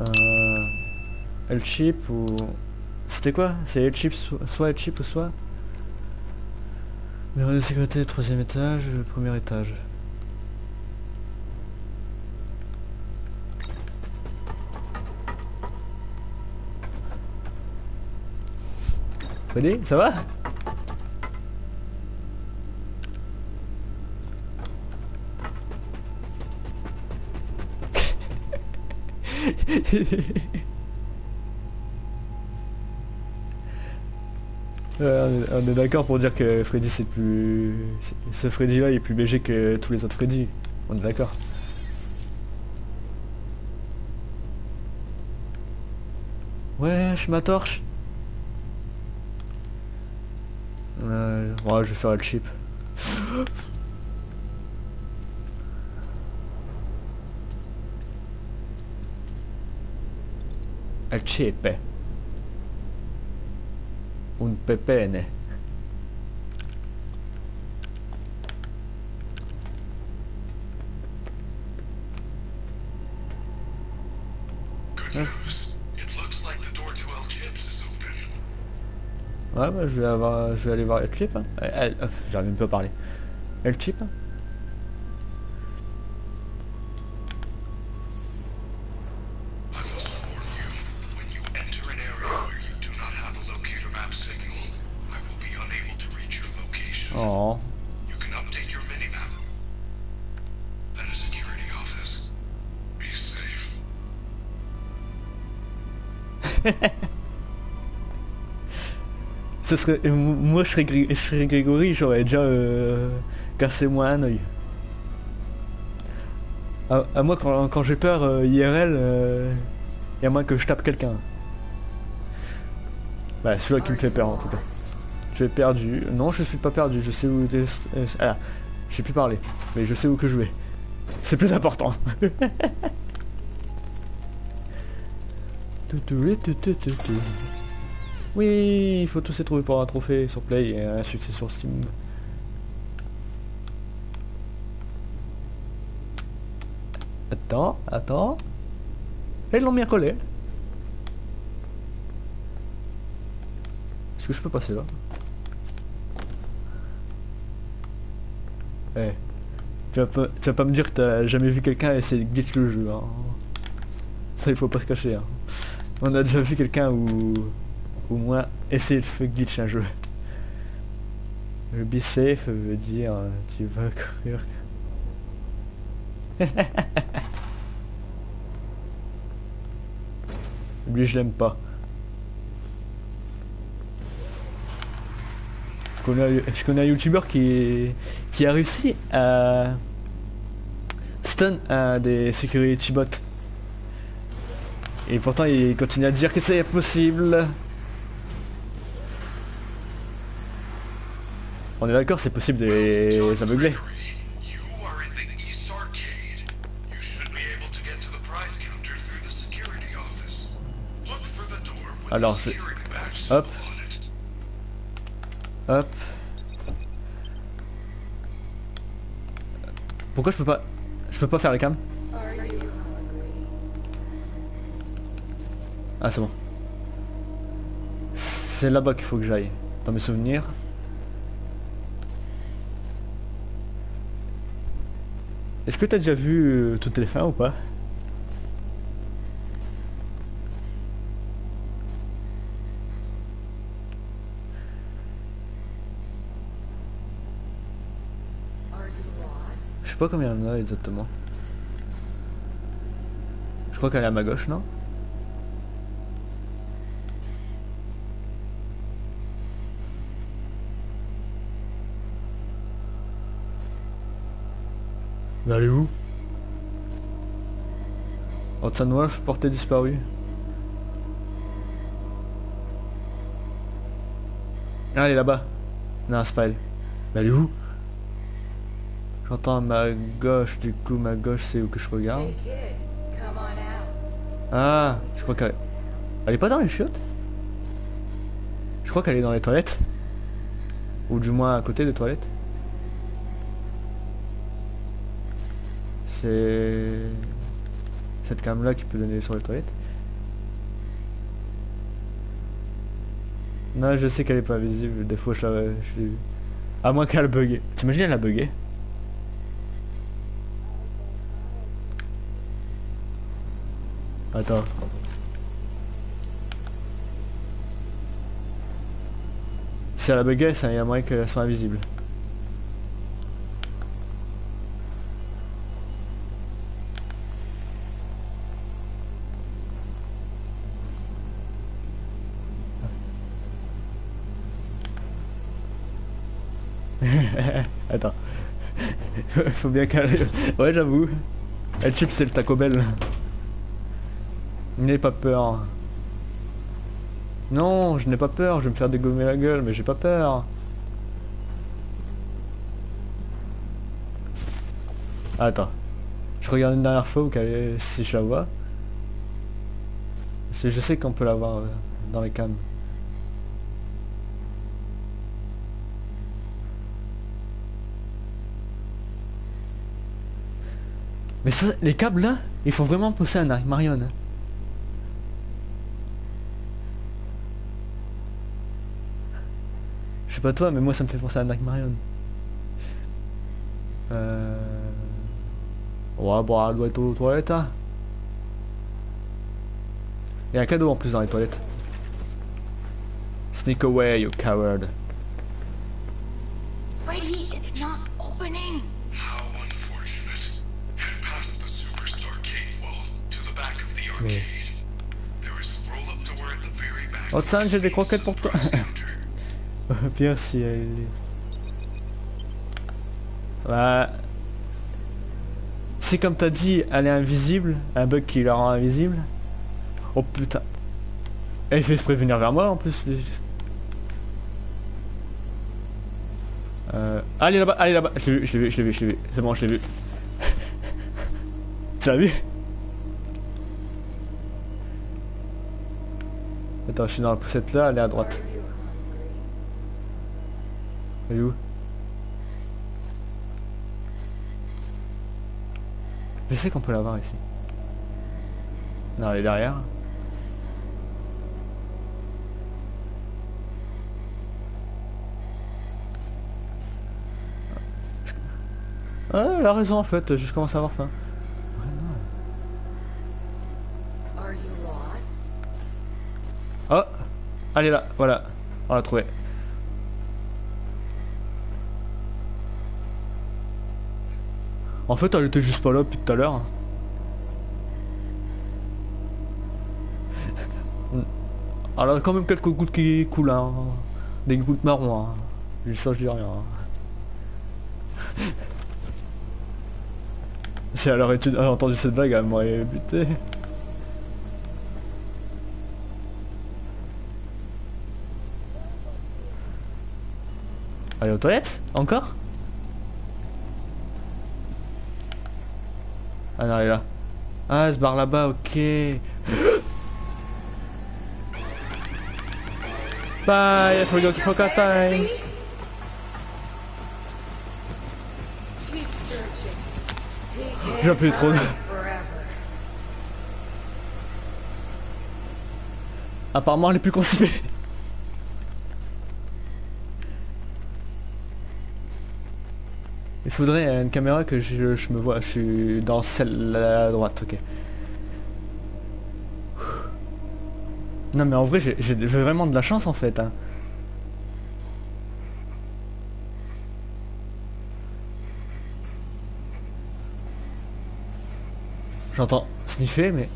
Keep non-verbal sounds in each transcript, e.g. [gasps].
Euh... El chip ou... C'était quoi? C'est El chip, so- soit El chip ou soit... Bureau de sécurité, troisième étage, premier étage. Freddy, ça va? [laughs] On est, d'accord pour dire que Freddy c'est plus... Ce Freddy là il est plus BG que tous les autres Freddy. On est d'accord. Wesh ma torche ouais, je vais faire le chip. [gasps] [laughs] is open. Ouais, bah, je vais avoir, je vais aller voir El chip. hein. Eh, eh, euh, J'arrive même pas à parler. El chip. hein. Ce serait, moi je serais, Gré- je serais Grégory, j'aurais déjà euh, cassé moi un œil. À, moi quand, quand j'ai peur euh, IRL, euh, y a moins que je tape quelqu'un. Bah celui-là qui me fait peur en tout cas. Je vais perdu. Non je suis pas perdu, je sais où... euh, Ah, j'ai pu parler, mais je sais où que je vais. C'est plus important. [laughs] Oui, il faut tous les trouver pour un trophée sur Play et un succès sur Steam. Attends, attends. Et ils l'ont bien collé. Est-ce que je peux passer là? Eh. Tu vas, pas, tu vas pas me dire que t'as jamais vu quelqu'un essayer de glitch le jeu. Hein. Ça, il faut pas se cacher. Hein. On a déjà vu quelqu'un ou au moins essayer de faire glitch un jeu. Le be safe veut dire euh, tu vas courir. [laughs] Lui je l'aime pas. Je connais, un- youtubeur qui, qui a réussi à stun un des security bots. Et pourtant il continue à dire que c'est possible. On est d'accord, c'est possible de les aveugler. Alors, hop. Hop. Pourquoi je peux pas... Je peux pas faire les cams? Ah c'est bon. C'est là-bas qu'il faut que j'aille. Dans mes souvenirs. Est-ce que t'as déjà vu toutes les fins ou pas? Je sais pas combien il y en a exactement. Je crois qu'elle est à ma gauche, non? Mais elle est où? Hudson Wolf, portée disparue. Ah, elle est là-bas. Non, c'est pas elle. Mais elle est où? J'entends ma gauche, du coup ma gauche c'est où que je regarde. Ah, je crois qu'elle... Elle est pas dans les chiottes Je crois qu'elle est dans les toilettes. Ou du moins à côté des toilettes. c'est cette cam là qui peut donner sur les toilettes. Non, je sais qu'elle est pas visible, des fois je, je l'ai vu. À moins qu'elle a bugué. T'imagines, elle a bugué Attends. Si elle a bugué, il y a moyen qu'elle soit invisible. Faut bien qu'elle... Ouais, j'avoue. Elle chip, c'est le Taco Bell. N'aie pas peur. Non, je n'ai pas peur, je vais me faire dégommer la gueule, mais j'ai pas peur. Attends. Je regarde une dernière fois où si je la vois. Je sais qu'on peut la voir euh, dans les cams. Mais ça, les câbles là, ils font vraiment pousser un Marion. Je sais pas toi, mais moi ça me fait penser à un Marion. Euh... Ouais, bon, elle doit être aux toilettes. Hein. Il y a un cadeau en plus dans les toilettes. Sneak away, you coward. Oh tiens, j'ai des croquettes pour toi. [laughs] Counter. Pire si elle... Bah... Si comme t'as dit, elle est invisible, un bug qui la rend invisible. Oh putain. Elle fait se prévenir vers moi en plus. Euh... Allez là-bas, allez là-bas. Je l'ai vu, je l'ai vu, je l'ai vu, je l'ai vu. C'est bon, je l'ai vu. [laughs] tu l'as vu? Je suis dans la poussette là, elle est à droite. Elle est où? Je sais qu'on peut la voir ici. Non, elle est derrière. Ah, elle a raison en fait, je commence à avoir faim. Est là, voilà. On l'a trouvé. En fait, elle était juste pas là depuis tout à l'heure. [laughs] Elle a quand même quelques gouttes qui coulent, hein. Des gouttes marron, hein. Ça, je dis rien. hein. [laughs] si elle aurait entendu cette blague, elle m'aurait buté. Aller aux toilettes Encore Ah non, elle est là. Ah, elle se barre là-bas, ok. Bye, I forgot to forget time. Appelé trop. Apparemment, elle est plus constipée. Il faudrait une caméra que je, me vois. Je suis dans celle à droite, ok. Non mais en vrai j'ai j'ai vraiment de la chance en fait. hein. J'entends sniffer mais...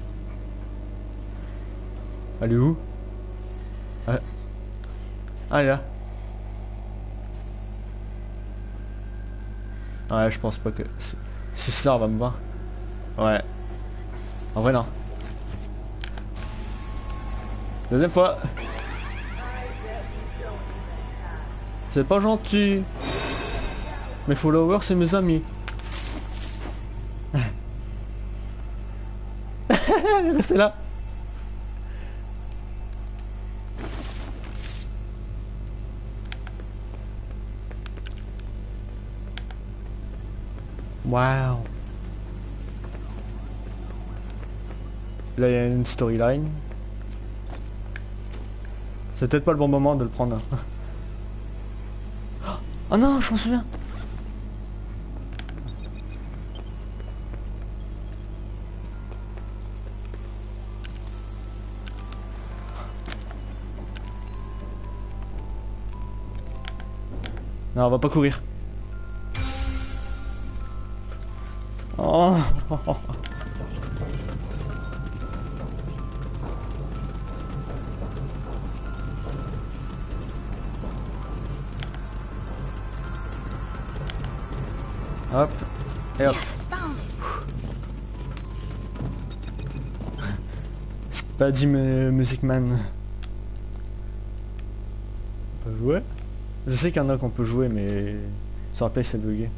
Elle est où? Ah. Ah, elle est là. Ouais je pense pas que... Si, ça va me voir. Ouais. En vrai non. Deuxième fois. C'est pas gentil. Mes followers, c'est mes amis. [laughs] Restée là. Waouh. Là, il y a une storyline. C'est peut-être pas le bon moment de le prendre. [laughs] Oh non, je m'en souviens. Non, on va pas courir. Oh. Hop. Et hop. Yes, found it. Spaddy Mu- Music Man. On peut jouer? Je sais qu'il y en a qu'on peut jouer, mais sur la c'est bugué.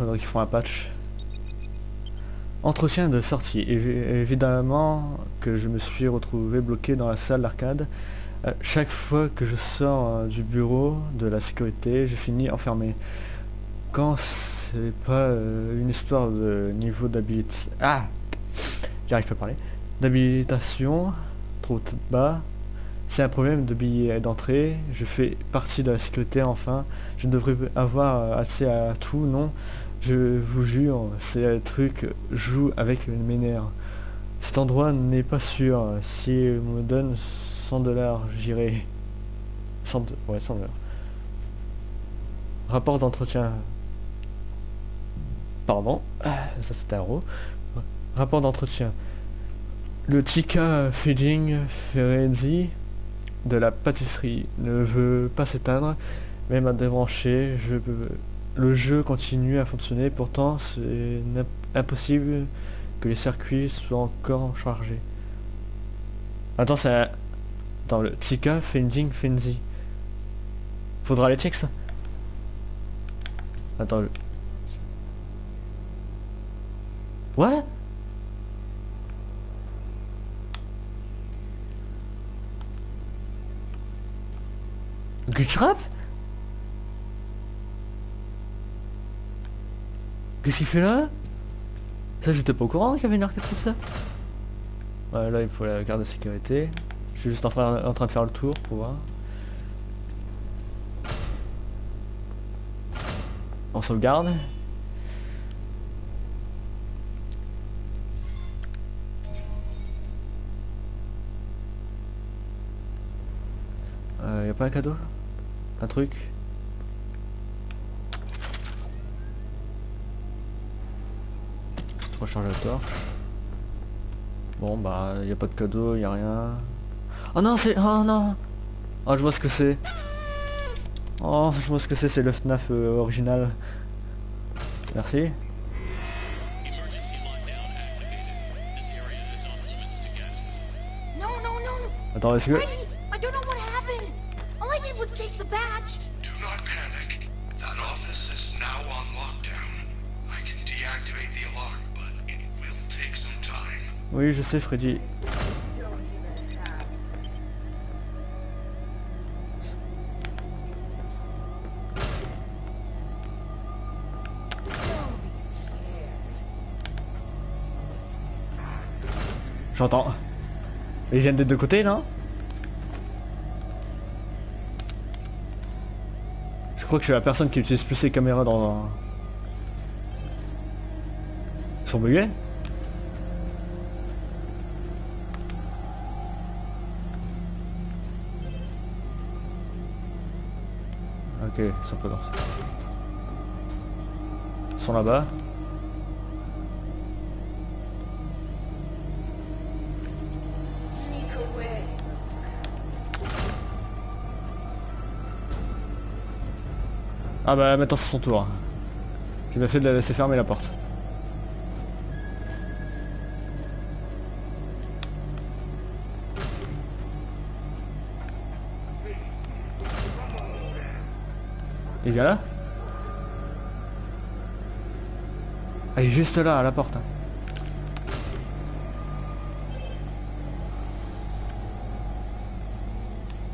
Qu'ils font un patch. Entretien de sortie. Évi- évidemment que je me suis retrouvé bloqué dans la salle d'arcade. Euh, chaque fois que je sors euh, du bureau de la sécurité, je finis enfermé. Quand c'est pas euh, une histoire de niveau d'habilité... Ah J'arrive pas à parler. D'habilitation, trop bas. C'est un problème de billet d'entrée. Je fais partie de la sécurité enfin. Je devrais avoir accès à tout, non Je vous jure, c'est un truc joue avec mes nerfs. Cet endroit n'est pas sûr. Si on me donne 100 dollars, j'irai. 100 de- Ouais, 100 dollars. Rapport d'entretien. Pardon. Ah, Ça un ro. Rapport d'entretien. Le Chica Feeding Ferenzi de la pâtisserie ne veut pas s'éteindre, même à débrancher. Je peux- Le jeu continue à fonctionner, pourtant c'est impossible que les circuits soient encore chargés. Attends, c'est un... Attends, le Chica Feeding Frenzy. Faudra aller check ça. Attends, le... Ouais Glitch Qu'est-ce qu'il fait là? Ça j'étais pas au courant qu'il y avait une arcade comme ça? Ouais là il faut la garde de sécurité. Je suis juste en train, en train de faire le tour pour voir. On sauvegarde. Euh, y a pas un cadeau? Un truc? Recharge la torche. Bon bah y a pas de cadeau, y a rien. Oh non c'est... Oh non Oh je vois ce que c'est. Oh je vois ce que c'est, c'est le FNAF euh, original. Merci. Attends, est-ce que... Oui je sais Freddy. J'entends. Ils viennent des deux côtés non? Je crois que je suis la personne qui utilise plus ses caméras dans... Ils sont bugués Ok, ils sont pas dans ça. Ils sont là-bas. Ah bah maintenant c'est son tour. J'ai bien fait de la laisser fermer la porte. Il vient là il est juste là à la porte. hein.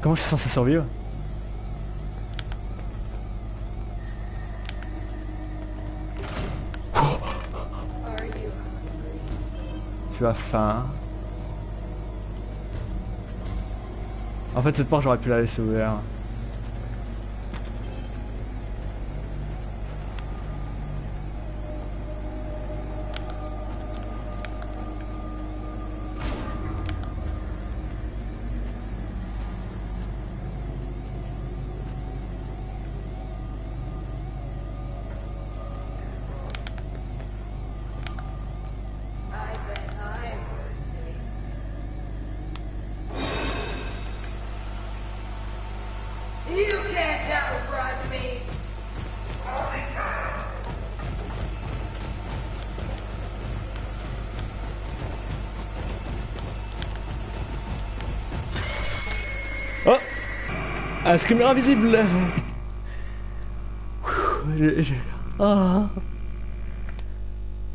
Comment je suis censé survivre? Tu as faim En fait, cette porte, j'aurais pu la laisser ouverte. Un screamer invisible Ah.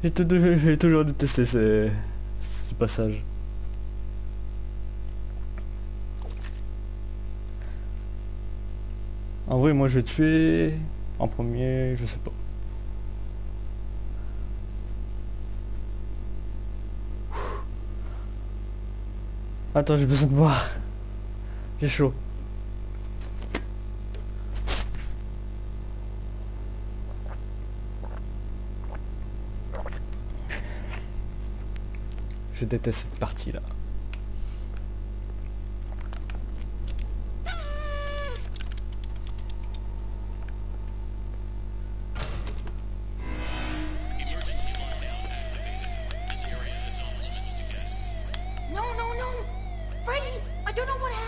J'ai toujours détesté ce, ce passage. En vrai, moi je vais tuer en premier, je sais pas. Attends, j'ai besoin de boire. J'ai chaud. Je déteste cette partie là. Emergency lockdown activated. This area is off limits to guests. No, no, no! Freddy, I don't know what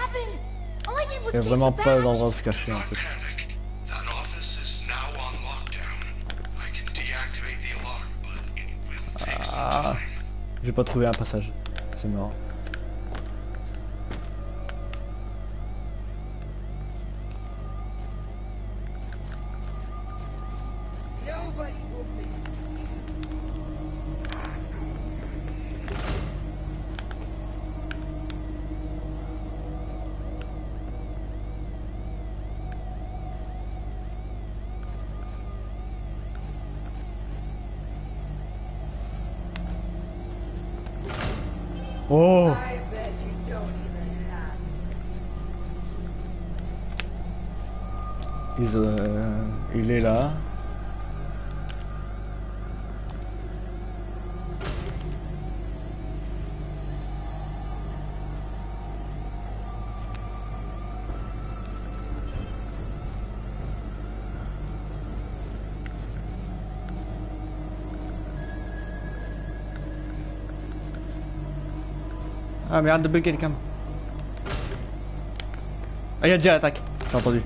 happened. All I did was Il y a vraiment pas d'endroit où se cacher en fait. Pas trouvé un passage. C'est mort. Oh I bet you don't even have. Ils, euh, Il est là. Mais arrête de bugger les cams. Ah y'a déjà l'attaque, j'ai entendu.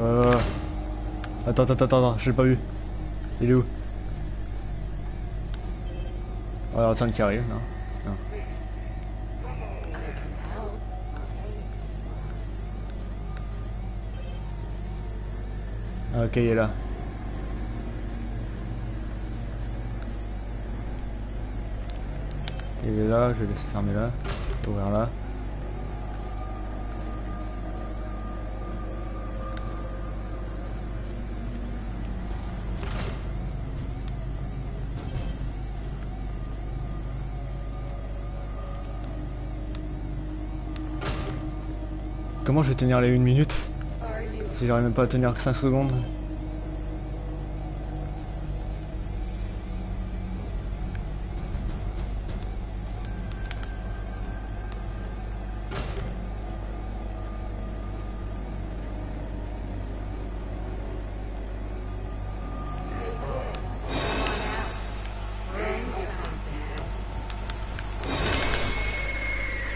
Euh... Attends, attends, attends, attends, je l'ai pas vu. Il est où? Oh, attends qui arrive, non? Ok, il est là. Il est là, je vais laisser fermer là. Ouvrir là. Comment je vais tenir les 1 minute? Si j'arrive même pas à tenir que 5 secondes.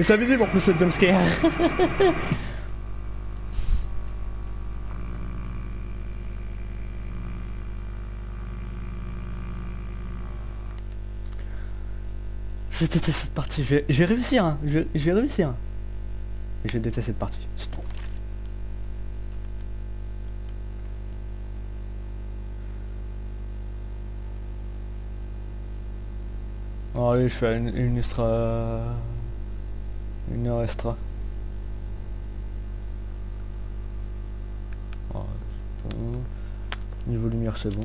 C'est invisible en plus ce jumpscare [laughs] Je déteste cette partie, je vais, je vais réussir, hein. je, vais- réussir. Je déteste cette partie, allez, je fais une, extra... Une heure extra. Oh. Niveau lumière, c'est bon.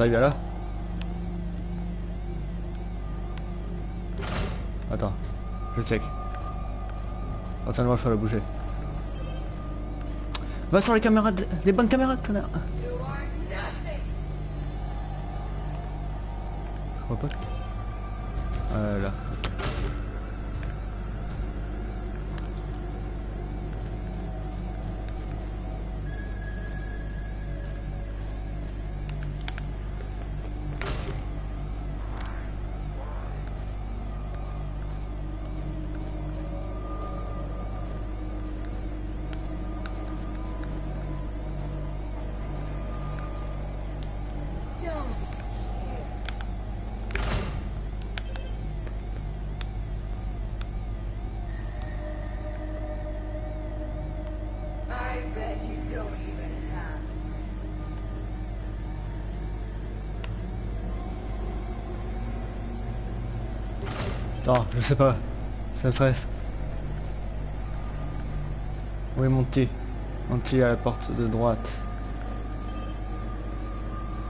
T'arrives là Attends, je check. Attends, moi je vais la bouger. Va sur les caméras, de- les bonnes caméras, connard. Je pas. Ah là. Attends, je sais pas. Ça me stresse. Où est mon petit à la porte de droite.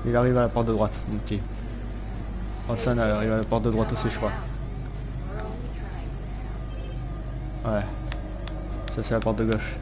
Il arrive à la porte de droite, mon petit. Elle arrive à la porte de droite aussi, je crois. Ouais. Ça, c'est la porte de gauche.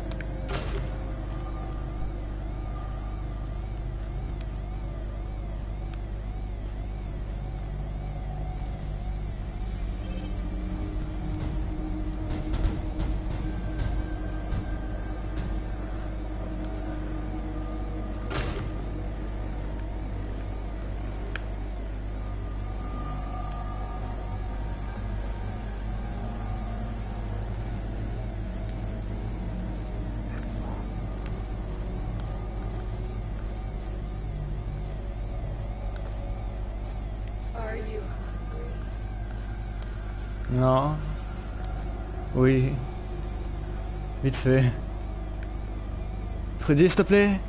Fait. Freddy, s'il te plaît.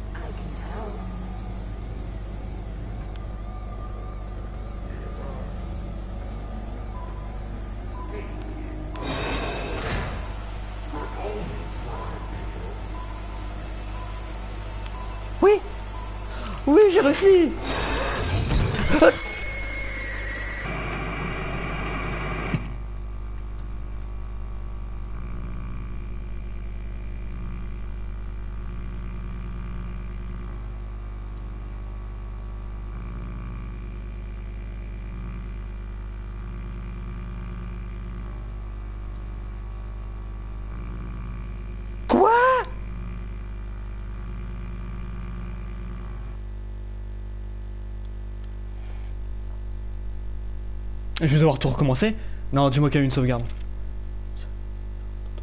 Je vais devoir tout recommencer Non, dis-moi qu'il y a une sauvegarde.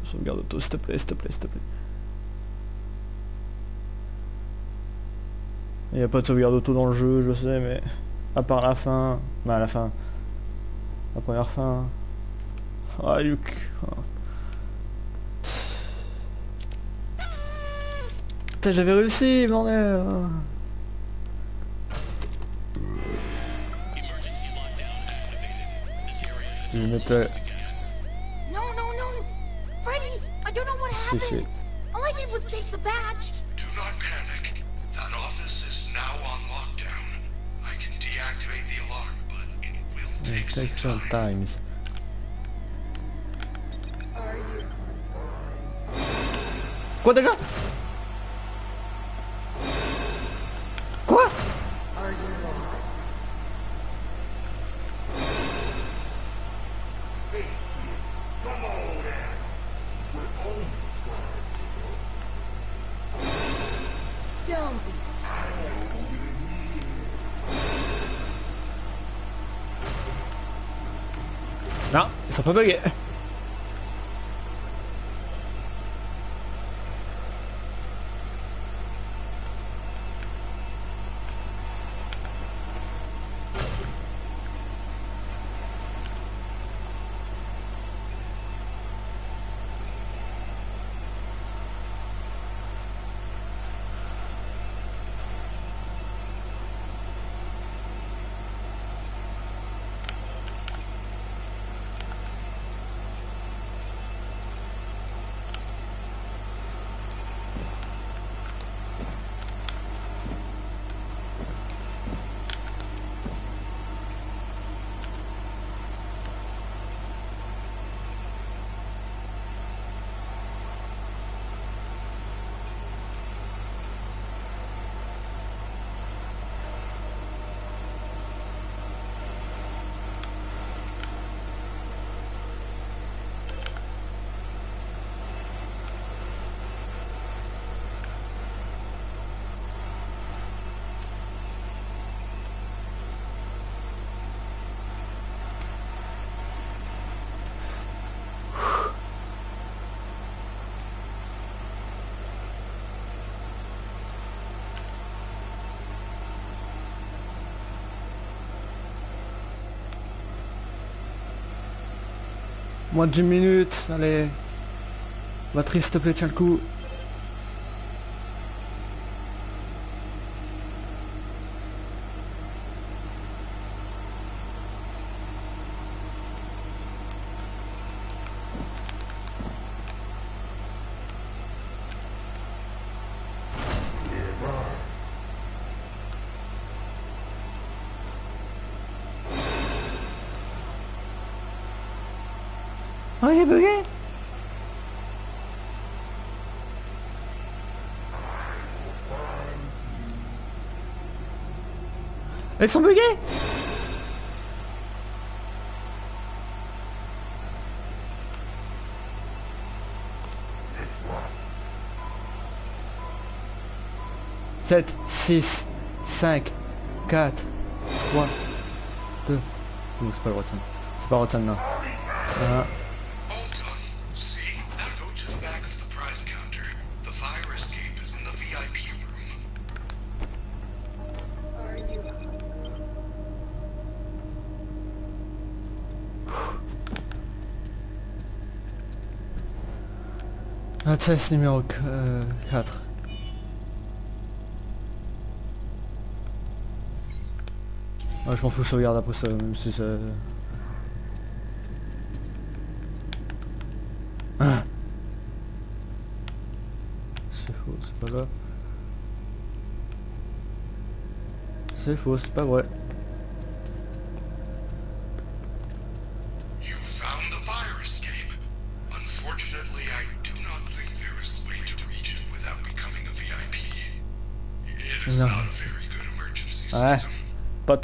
Sauvegarde auto, s'il te plaît, s'il te plaît, s'il te plaît. Il n'y a pas de sauvegarde auto dans le jeu, je sais, mais... À part la fin... Bah, la fin... La première fin... Ah, Luc... Ah. Putain, j'avais réussi, bordel No, no, no! Freddy, I don't know what happened. si. All I did was take the badge. Do not panic. That office is now on lockdown. I can deactivate the alarm, but it will take some Take some time. times. Are you Don't be. Non, ils sont pas buggés. Moins de 10 minutes, allez. Batterie, s'il te plaît, tiens le coup. Oh, est bugué Elles sont buggées Sept, six, cinq, quatre, trois, deux. Non, c'est pas le scène. C'est pas le scène, non. Un. Access numéro 4. Ouais, je m'en fous, je sauvegarde après ça, même si ça... Ah. C'est faux, c'est pas là. C'est faux, c'est pas vrai.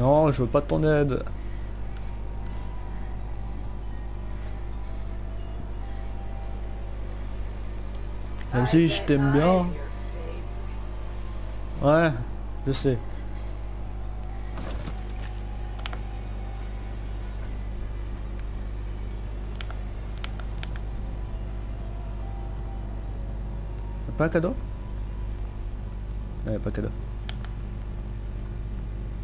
Non, je veux pas de ton aide. Même si je t'aime bien. Ouais, je sais. Pas un cadeau? Ouais, pas cadeau.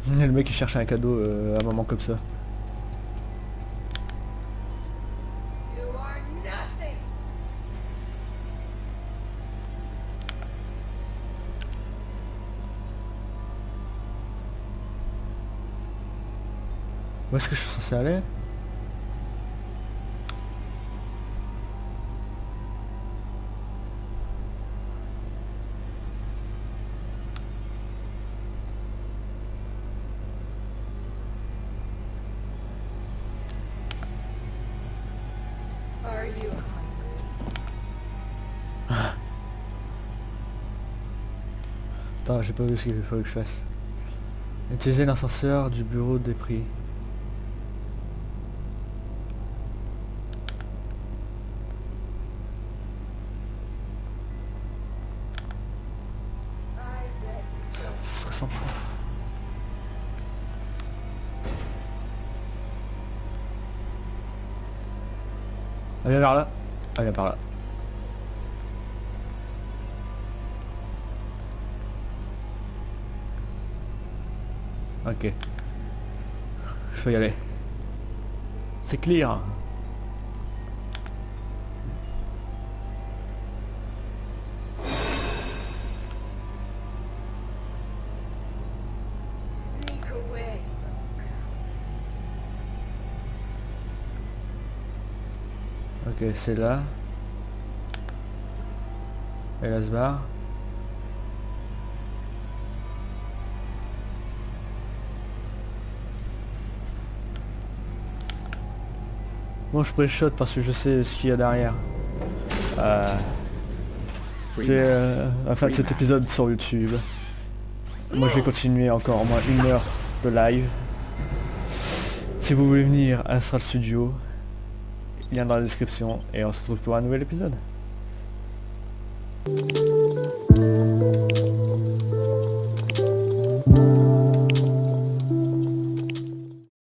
[laughs] Le mec qui cherche un cadeau euh, à un moment comme ça. Où est-ce que je suis censé aller? J'ai pas vu ce qu'il faut que je fasse. Utiliser l'ascenseur du bureau des prix. Peux y aller. C'est away. Ok, c'est là. Et là se barre. Bon, je pré-shot parce que je sais ce qu'il y a derrière. Euh, c'est euh, la fin de cet épisode sur YouTube. Moi je vais continuer encore au moins une heure de live. Si vous voulez venir à Astral Studio, lien dans la description et on se retrouve pour un nouvel épisode.